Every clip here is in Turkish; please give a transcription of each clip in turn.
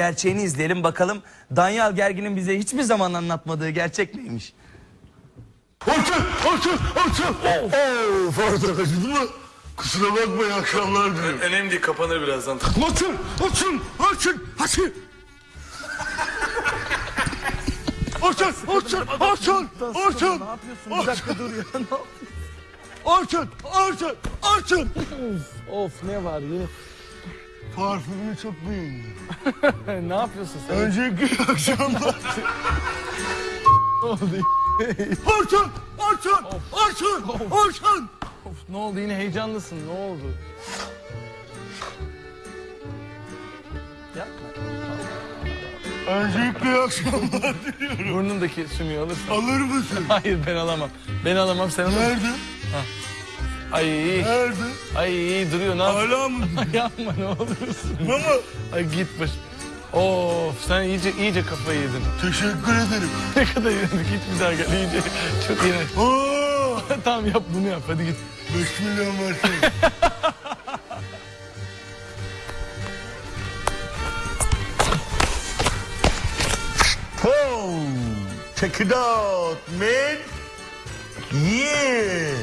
gerçeğini izleyelim bakalım Danyal Gergin'in bize hiçbir zaman anlatmadığı gerçek neymiş? Orçun, Orçun, Orçun. Oo, pardon acıdı mı? Kusura bakma iyi akşamlar diliyorum. Önemli değil kapanır birazdan. Orçun, Orçun, Orçun, Orçun. Orçun, Orçun, Orçun, Orçun. Ne yapıyorsun? Bir dakika dur ya. Ne yapıyorsun? Orçun, Orçun, Orçun. of ne var yine. Parfümünü çok beğendim. ne yapıyorsun sen? Önceki akşamlar. Ne oldu? Orçun, Orçun, Orçun, Orçun. Of, ne oldu yine heyecanlısın ne oldu? Yapma. Öncelikle iyi akşamlar diliyorum. Burnundaki sümüğü alırsın. Alır mısın? Hayır ben alamam. Ben alamam sen alırsın. Nerede? Ay Nerede? ay duruyor ne yapıyorsun? Hala mı? Yapma ne olursun. Mama. Ay git baş. Of sen iyice iyice kafayı yedin. Teşekkür ederim. Ne kadar yedik bir daha gel iyice. Çok iyi. Oo, tamam yap bunu yap hadi git. 5 milyon versene. Oh, check it out, man. Yeah.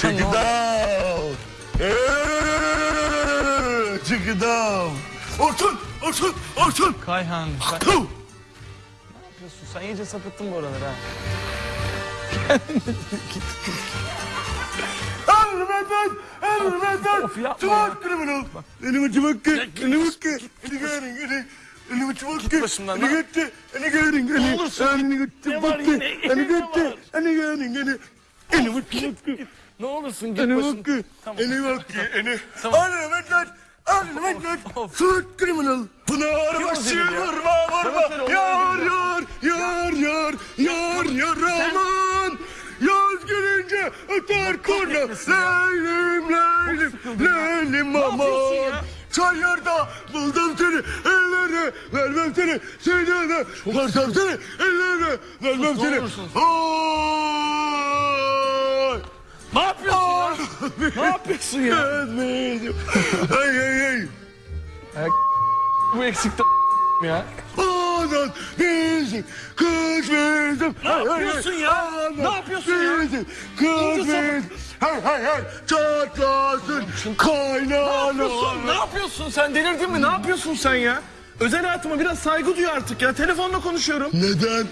Check it. Eh, Check it out. Orçun, Orçun, Orçun. Kayhan sen Tuh. ne yapıyorsun? Sen iyice sapıttın bu aralar ha. Elbeten, elbeten. Of, yapma Çıvak kriminal. Elimi çıvak ki, elimi ki. Eli görün, eli. Elimi çıvak ki. başımdan, Eli lan. gitti, eli görün, eli. olursun. Elini gitti, Ne var yine? Eli Ne gitti, var? eli görün, eli. Elimi ki. Ne olursun git Eli başım. bak ki, Tamam. eli bak ki, eli. Tamam. Elbeten, elbeten. Of. Suç kriminal. Pınar başı vurma, vurma. Yar, yar, yar, yar, yar, yar, aman. Yaz gelince öter kurna. Leylim, leylim, leylim aman. Çayırda buldum seni, ellere vermem seni. Seni de varsam seni, ellere vermem seni. Ay! Ne yapıyorsun ya? ne yapıyorsun ya? Özledim. Ay ay ay. Bu eksikte ya. Anan bizim kız bizim. Ne yapıyorsun ya? Ne yapıyorsun ya? Kız İyice Hay hay hay çatlasın Ne kaynana. yapıyorsun? Ne yapıyorsun sen? Delirdin mi? Ne yapıyorsun sen ya? Özel hayatıma biraz saygı duy artık ya. Telefonla konuşuyorum. Neden?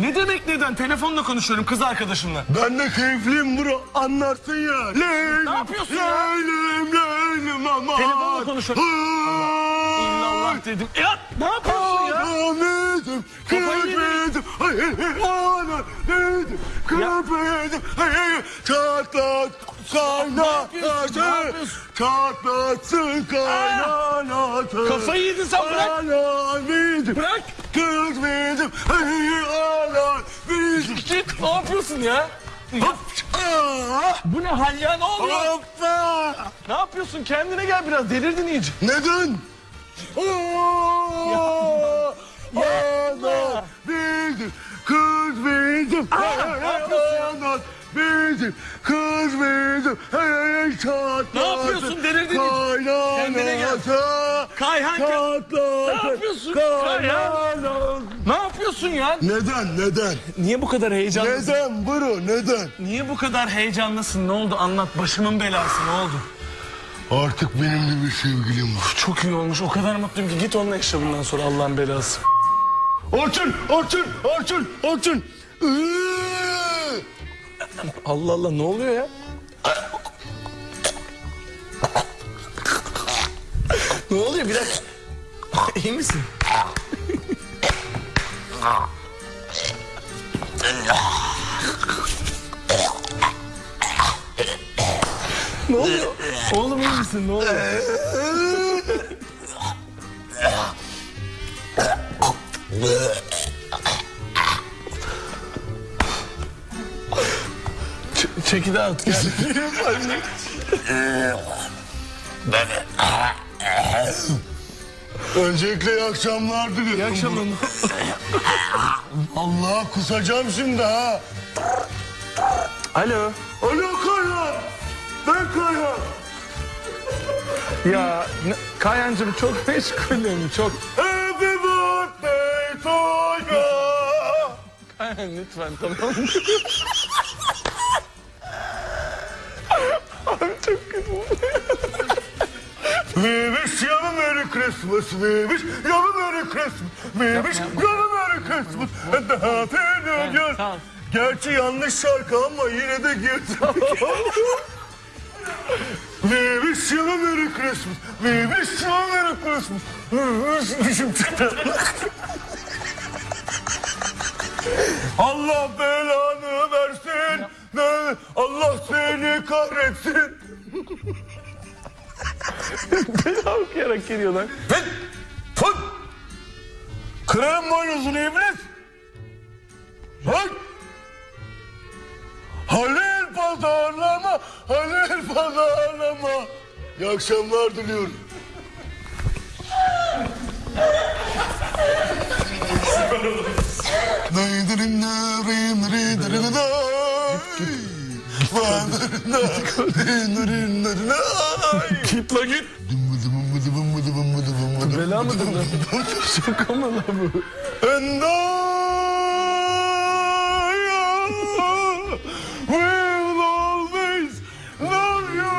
Ne demek neden? Telefonla konuşuyorum kız arkadaşımla. Ben de keyifliyim bro anlarsın ya. Leylim, Ne yapıyorsun ya? Leylim leylim aman. Telefonla konuşuyorum. Ay. İllallah dedim. Ya ne yapıyorsun ya? Anladım, kırpıydım, ay ay çatlat, yapıyorsun? çatlatsın kaynanası. Kafayı yedin sen bırak. Bırak. Anladım, Git. Ne yapıyorsun ya? Hop, Bu ne hal ya? Ne oluyor? hoppa. Ne yapıyorsun? Kendine gel biraz. Delirdin iyice. Neden? Oo, Ana bizim, kız bizim, ana bizim, kız bizim, hey çatlasın. Ne yapıyorsun? Delirdin mi? Kendine gel. Kayhan çatlasın. Ne yapıyorsun? Kayhan. Ne yapıyorsun ya? Neden, neden? Niye bu kadar heyecanlısın? Neden bro, neden? Niye bu kadar heyecanlısın? Ne oldu? Anlat. Başımın belası. Ne oldu? Artık benim de bir sevgilim var. Çok iyi olmuş. O kadar mutluyum ki git onunla yaşa bundan sonra Allah'ın belası. Orçun, Orçun, Orçun, Orçun. Allah Allah ne oluyor ya? Ne oluyor bir dakika? İyi misin? ne oluyor? Oğlum iyi misin? Ne oluyor? Ç- Check it out. Gel. Öncelikle iyi akşamlar diliyorum. İyi akşamlar. Allah kusacağım şimdi ha. Alo. Alo Kayhan. Ben Kayhan. Ya Kayancığım çok meşgulüm çok. Happy birthday to you. Kayan lütfen tamam Abi çok kötü. We wish you a Merry Christmas. We wish you a Merry Christmas. We wish you a Merry Christmas. And a Happy New Year. Gerçi yanlış şarkı ama yine de girdim. We wish you a Merry Christmas. We wish you a Merry Christmas. Dişim çıktı. Allah belanı versin. Allah seni kahretsin. Bela okuyarak geliyorlar. Fıt! Fıt! Kırarım boynuzunu iblis! Lan! Halil pazarlama! Halil pazarlama! İyi akşamlar diliyorum. Git la git. Bela mıdır lan? Şaka mı lan bu? Always love you.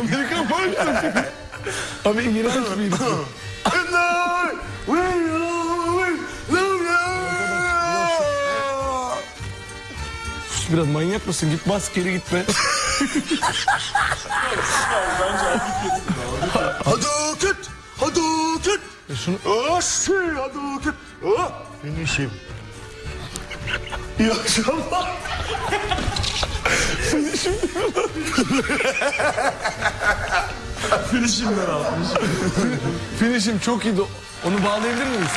Amerikan marşası. Abi iğrenç bir. Sus biraz manyak mısın? Git bas geri git be. Hadouken! Hadouken! E şunu Aşı Hadouken! Ah! Finishim. İyi akşamlar. Finishim çok iyiydi. Onu bağlayabilir miyiz?